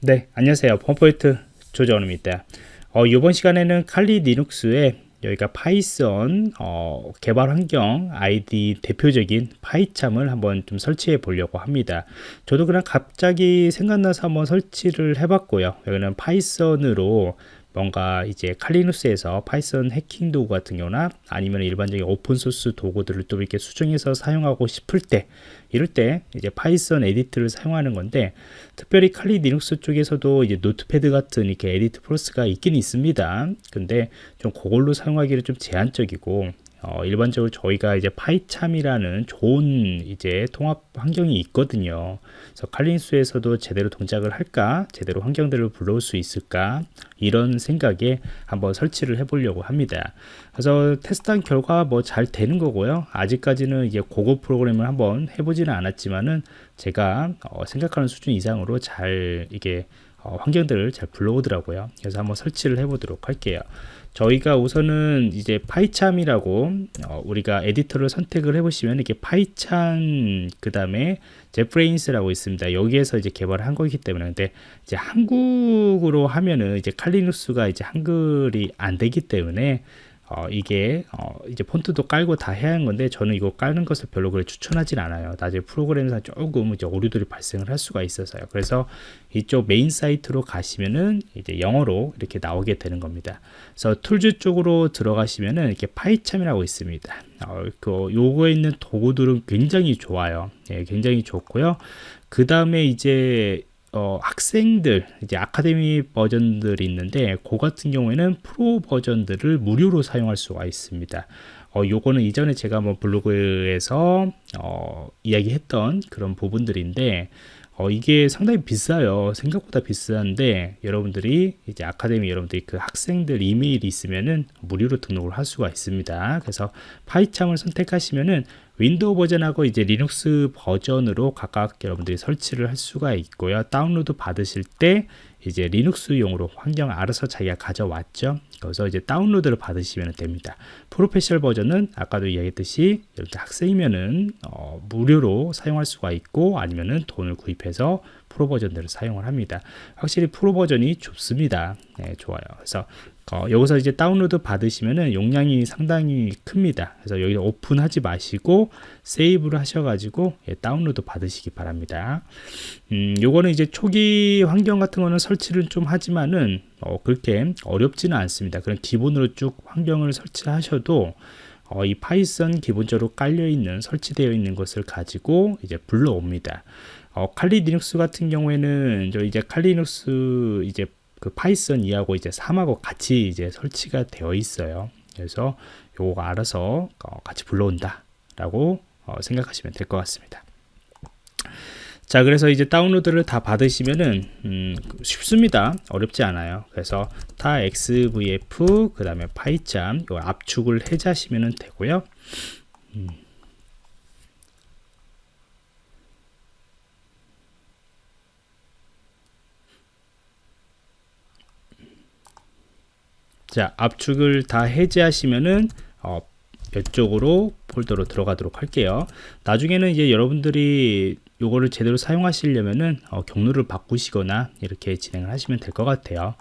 네, 안녕하세요. 펌포인트 조정원입니다. 어, 이번 시간에는 칼리 리눅스에 여기가 Python 어, 개발 환경 IDE 대표적인 PyCharm을 한번 좀 설치해 보려고 합니다. 저도 그냥 갑자기 생각나서 한번 설치를 해봤고요. 여기는 Python으로 뭔가 이제 칼리누스에서 Python 해킹 도구 같은 경우나 아니면 일반적인 오픈소스 도구들을 또 이렇게 수정해서 사용하고 싶을 때 이럴 때 이제 Python 에디터를 사용하는 건데 특별히 Kali Linux 쪽에서도 이제 Notepad 같은 이렇게 EditPlus가 있긴 있습니다. 근데 좀 그걸로 사용하기는 좀 제한적이고 어, 일반적으로 저희가 이제 PyCharm이라는 좋은 이제 통합 환경이 있거든요. 그래서 칼린수에서도 제대로 동작을 할까, 제대로 환경들을 불러올 수 있을까 이런 생각에 한번 설치를 해보려고 합니다. 그래서 테스트한 결과 뭐 잘 되는 거고요. 아직까지는 이제 고급 프로그램을 한번 해보지는 않았지만은 제가 어, 생각하는 수준 이상으로 잘 이게 어, 환경들을 잘 불러오더라고요. 그래서 한번 설치를 해보도록 할게요. 저희가 우선은 이제 PyCharm이라고 어, 우리가 에디터를 선택을 해보시면 이렇게 PyCharm 그 다음에 JetBrains라고 있습니다. 여기에서 이제 개발을 한 거기 때문에 근데 이제 한국으로 하면은 이제 칼리누스가 이제 한글이 안 되기 때문에 어, 이게 어, 이제 폰트도 깔고 다 해야 하는 건데 저는 이거 깔는 것을 별로 그래 추천하진 않아요. 나중에 프로그램상 조금 이제 오류들이 발생을 할 수가 있어서요. 그래서 이쪽 메인 사이트로 가시면은 이제 영어로 이렇게 나오게 되는 겁니다. 그래서 Tools 쪽으로 들어가시면은 이렇게 PyCharm이라고 있습니다. 어, 그 요거에 있는 도구들은 굉장히 좋아요. 예, 굉장히 좋고요. 그 다음에 이제 어, 학생들 이제 아카데미 버전들이 있는데 그 같은 경우에는 프로 버전들을 무료로 사용할 수가 있습니다. 어, 요거는 이전에 제가 뭐 블로그에서 어, 이야기했던 그런 부분들인데 어, 이게 상당히 비싸요. 생각보다 비싼데 여러분들이 이제 아카데미 여러분들이 그 학생들 이메일이 있으면은 무료로 등록을 할 수가 있습니다. 그래서 PyCharm을 선택하시면은 Windows 버전하고 이제 리눅스 버전으로 각각 여러분들이 설치를 할 수가 있고요. 다운로드 받으실 때 이제 Linux용으로 환경 알아서 자기가 가져왔죠. 그래서 이제 다운로드를 받으시면 됩니다. 프로페셔널 버전은 아까도 이야기했듯이 이렇게 학생이면은 어, 무료로 사용할 수가 있고 아니면은 돈을 구입해서 프로 버전들을 사용을 합니다. 확실히 프로 버전이 좋습니다. 네, 좋아요. 그래서 어, 여기서 이제 다운로드 받으시면은 용량이 상당히 큽니다. 그래서 여기 오픈하지 마시고 세이브를 하셔가지고 예, 다운로드 받으시기 바랍니다. 음, 요거는 이제 초기 환경 같은 거는 설치를 좀 하지만은 어, 그렇게 어렵지는 않습니다. 그런 기본으로 쭉 환경을 설치하셔도 어, 이 Python 기본적으로 깔려 있는 설치되어 있는 것을 가지고 이제 불러옵니다. 어, Kali Linux 같은 경우에는 저 이제 Kali Linux 이제 그 Python 2하고 이제 3하고 같이 이제 설치가 되어 있어요. 그래서 요거 알아서 어, 같이 불러온다 라고 어, 생각하시면 될 것 같습니다. 자 그래서 이제 다운로드를 다 받으시면은 음, 쉽습니다 어렵지 않아요 그래서 타 xvf 그 다음에 파이참 요 압축을 해제하시면 되고요 음. 자 압축을 다 해제하시면은 어, 이쪽으로 폴더로 들어가도록 할게요. 나중에는 이제 여러분들이 요거를 제대로 사용하시려면은 어, 경로를 바꾸시거나 이렇게 진행을 하시면 될 것 같아요.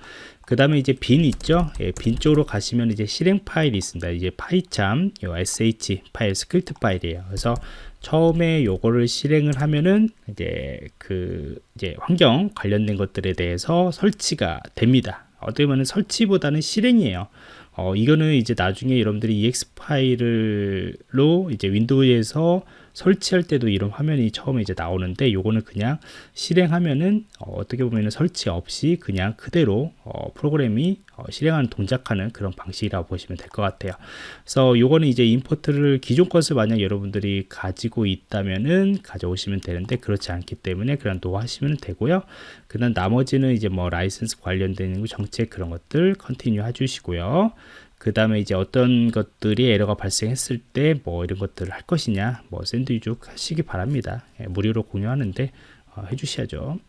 그 다음에 이제 bin 있죠? 예, bin 쪽으로 가시면 이제 실행 파일이 있습니다. 이제 파이참 요 sh 파일 스크립트 파일이에요. 그래서 처음에 요거를 실행을 하면은 이제 그 이제 환경 관련된 것들에 대해서 설치가 됩니다 어떻게 보면 설치보다는 실행이에요. 어, 이거는 이제 나중에 여러분들이 exe 파일로 이제 윈도우에서 설치할 때도 이런 화면이 처음에 이제 나오는데 요거는 그냥 실행하면은 어, 떻게 보면 설치 없이 그냥 그대로 어, 프로그램이 어, 실행하는 동작하는 그런 방식이라고 보시면 될 것 같아요. 그래서 요거는 이제 import를 기존 것을 만약 여러분들이 가지고 있다면은 가져오시면 되는데 그렇지 않기 때문에 그냥 no하시면 되고요. 그 다음 나머지는 이제 뭐 라이센스 관련된 정책 그런 것들 continue 해주시고요 그 다음에 이제 어떤 것들이 에러가 발생했을 때 뭐 이런 것들을 할 것이냐 뭐 send usage 하시기 바랍니다. 예, 무료로 공유하는데 어, 해주셔야죠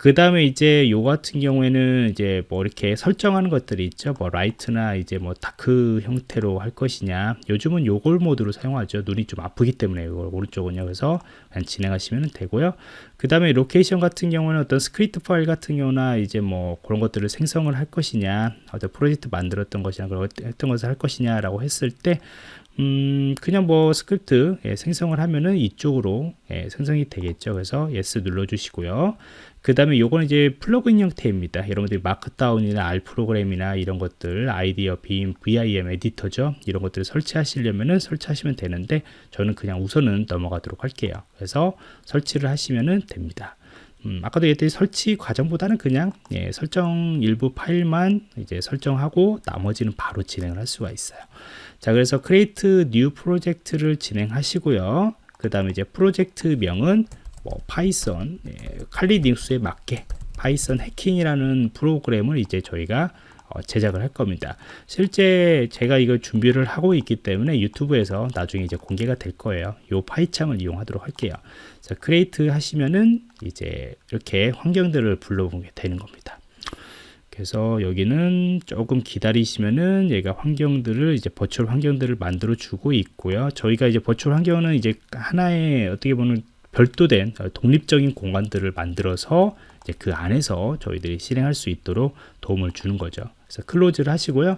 그 다음에 이제 요 같은 경우에는 이제 뭐 이렇게 설정하는 것들이 있죠. 뭐 light나 이제 뭐 dark 형태로 할 것이냐. 요즘은 요걸 모드로 사용하죠. 눈이 좀 아프기 때문에 이걸 오른쪽은요. 그래서 그냥 진행하시면 되고요. 그 다음에 location 같은 경우는 어떤 스크립트 파일 같은 경우나 이제 뭐 그런 것들을 생성을 할 것이냐, 어떤 프로젝트 만들었던 것이나 그런 했던 것을 할 것이냐 라고 했을 때 음, 그냥 뭐 스크립트 예, 생성을 하면은 이쪽으로 예, 생성이 되겠죠. 그래서 yes 눌러주시고요. 그 다음에 요거는 이제 플러그인 형태입니다. 여러분들이 마크다운이나 R 프로그램이나 이런 것들, 아이디어, 빔, VIM 에디터죠. 이런 것들을 설치하시려면은 설치하시면 되는데 저는 그냥 우선은 넘어가도록 할게요. 그래서 설치를 하시면은 됩니다. 음, 아까도 얘기했듯이 설치 과정보다는 그냥 예, 설정 일부 파일만 이제 설정하고 나머지는 바로 진행을 할 수가 있어요. 자, 그래서 create new 프로젝트를 진행하시고요. 그 다음에 이제 프로젝트 명은 뭐 파이썬 예, 칼리 리눅스에 맞게 파이썬 해킹이라는 프로그램을 이제 저희가 어, 제작을 할 겁니다. 실제 제가 이걸 준비를 하고 있기 때문에 유튜브에서 나중에 이제 공개가 될 거예요. 요 파이참을 이용하도록 할게요. 자, create 하시면은 이제 이렇게 환경들을 불러보게 되는 겁니다. 그래서 여기는 조금 기다리시면은 얘가 환경들을 이제 virtual 환경들을 만들어 주고 있고요. 저희가 이제 virtual 환경은 이제 하나의 어떻게 보면 별도된 독립적인 공간들을 만들어서 그 안에서 저희들이 실행할 수 있도록 도움을 주는 거죠. 그래서 close를 하시고요.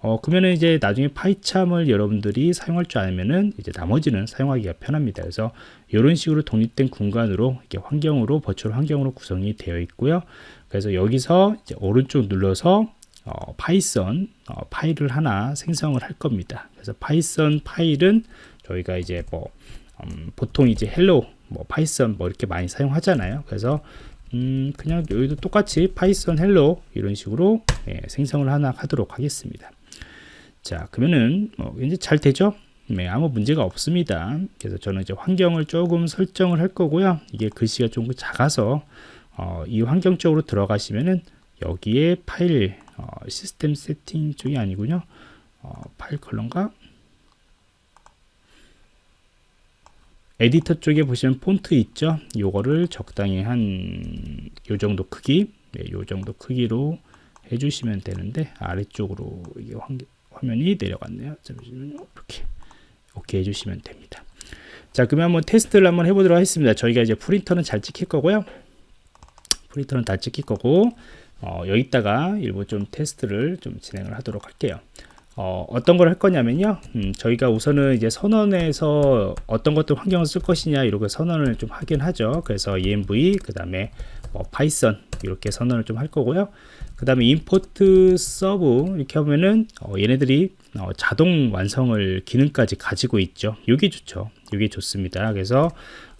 어, 그러면은 이제 나중에 파이참을 여러분들이 사용할 줄 알면은 이제 나머지는 사용하기가 편합니다. 그래서 이런 식으로 독립된 공간으로 이렇게 환경으로 virtual 환경으로 구성이 되어 있고요. 그래서 여기서 이제 오른쪽 눌러서 어, 파이썬 어, 파일을 하나 생성을 할 겁니다. 그래서 파이썬 파일은 저희가 이제 뭐 음, 보통 이제 hello 뭐 파이썬 뭐 이렇게 많이 사용하잖아요. 그래서 음, 그냥 여기도 똑같이 파이썬 hello 이런 식으로 예, 생성을 하나 하도록 하겠습니다. 자, 그러면은 뭐 이제 잘 되죠? 네, 아무 문제가 없습니다. 그래서 저는 이제 환경을 조금 설정을 할 거고요. 이게 글씨가 좀 작아서 어, 이 환경 쪽으로 들어가시면은 여기에 파일 어, 시스템 세팅 쪽이 아니군요. 어, 파일 컬러인 에디터 쪽에 보시면 폰트 있죠? 요거를 적당히 한 요 정도 크기 네, 요 정도 크기로 해주시면 되는데 아래쪽으로 이게 화면이 내려갔네요. 잠시만요. 이렇게 오케이 해주시면 됩니다. 자 그러면 한번 테스트를 한번 해보도록 하겠습니다. 저희가 이제 프린터는 잘 찍힐 거고요. 프린터는 다 찍힐 거고 어, 여기다가 일부 좀 테스트를 좀 진행을 하도록 할게요 어, 어떤 걸 할 거냐면요. 음, 저희가 우선은 이제 선언에서 어떤 것들 환경을 쓸 것이냐 이렇게 선언을 좀 하긴 하죠. 그래서 env 그 다음에 뭐 파이썬 이렇게 선언을 좀 할 거고요. 그 다음에 import sub 이렇게 하면은 어, 얘네들이 어, 자동 완성을 기능까지 가지고 있죠. 이게 좋죠. 이게 좋습니다. 그래서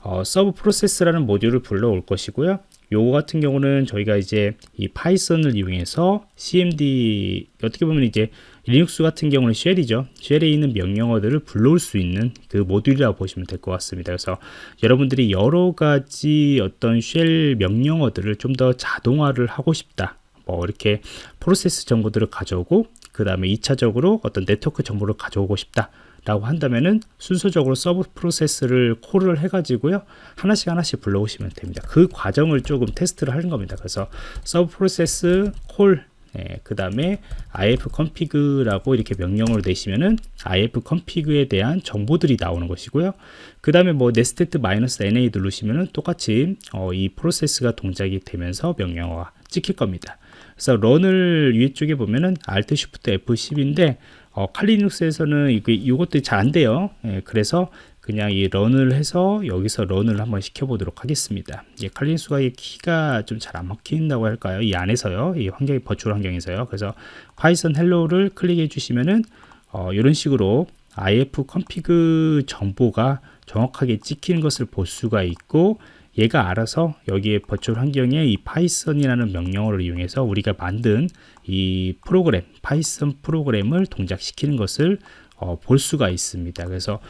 어, subprocess라는 모듈을 불러올 것이고요 요거 같은 경우는 저희가 이제 이 파이썬을 이용해서 cmd 어떻게 보면 이제 리눅스 같은 경우는 shell이죠. shell에 있는 명령어들을 불러올 수 있는 그 모듈이라고 보시면 될 것 같습니다. 그래서 여러분들이 여러 가지 어떤 shell 명령어들을 좀 더 자동화를 하고 싶다. 뭐 이렇게 프로세스 정보들을 가져오고 그 다음에 2차적으로 어떤 네트워크 정보를 가져오고 싶다 라고 한다면은 순서적으로 subprocess를 call을 해가지고요 하나씩 하나씩 불러오시면 됩니다 그 과정을 조금 테스트를 하는 겁니다 그래서 subprocess call 예, 그 다음에 ifconfig라고 이렇게 명령으로 내시면은 ifconfig에 대한 정보들이 나오는 것이고요. 그 다음에 뭐 netstat -na 누르시면은 똑같이 어, 이 프로세스가 동작이 되면서 명령어가 찍힐 겁니다. 그래서 run을 위에 쪽에 보면은 Alt Shift F10인데 어, 칼리 리눅스에서는 이것도 잘안 돼요. 예, 그래서 그냥 이 run을 해서 여기서 run을 한번 시켜보도록 하겠습니다. 예, 칼리 리눅스가 이 키가 좀 잘 안 먹힌다고 할까요? 이 안에서요. 이 환경이 virtual 환경에서요. 그래서 파이썬 hello를 클릭해 주시면은 어, 이런 식으로 ifconfig 정보가 정확하게 찍히는 것을 볼 수가 있고 얘가 알아서 여기에 virtual 환경에 이 파이썬이라는 명령어를 이용해서 우리가 만든 이 프로그램 파이썬 프로그램을 동작시키는 것을 어, 볼 수가 있습니다. 그래서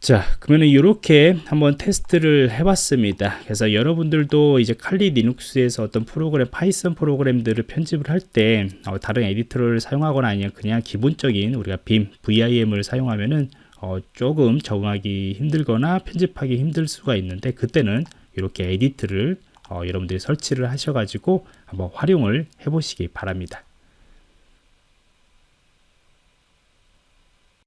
자 그러면 이렇게 한번 테스트를 해봤습니다 그래서 여러분들도 이제 칼리 리눅스에서 어떤 프로그램 파이썬 프로그램들을 편집을 할때 어, 다른 에디터를 사용하거나 아니면 그냥 기본적인 우리가 빔 VIM을 사용하면은 어, 조금 적응하기 힘들거나 편집하기 힘들 수가 있는데 그때는 이렇게 edit를 어, 여러분들이 설치를 하셔가지고 한번 활용을 해보시기 바랍니다.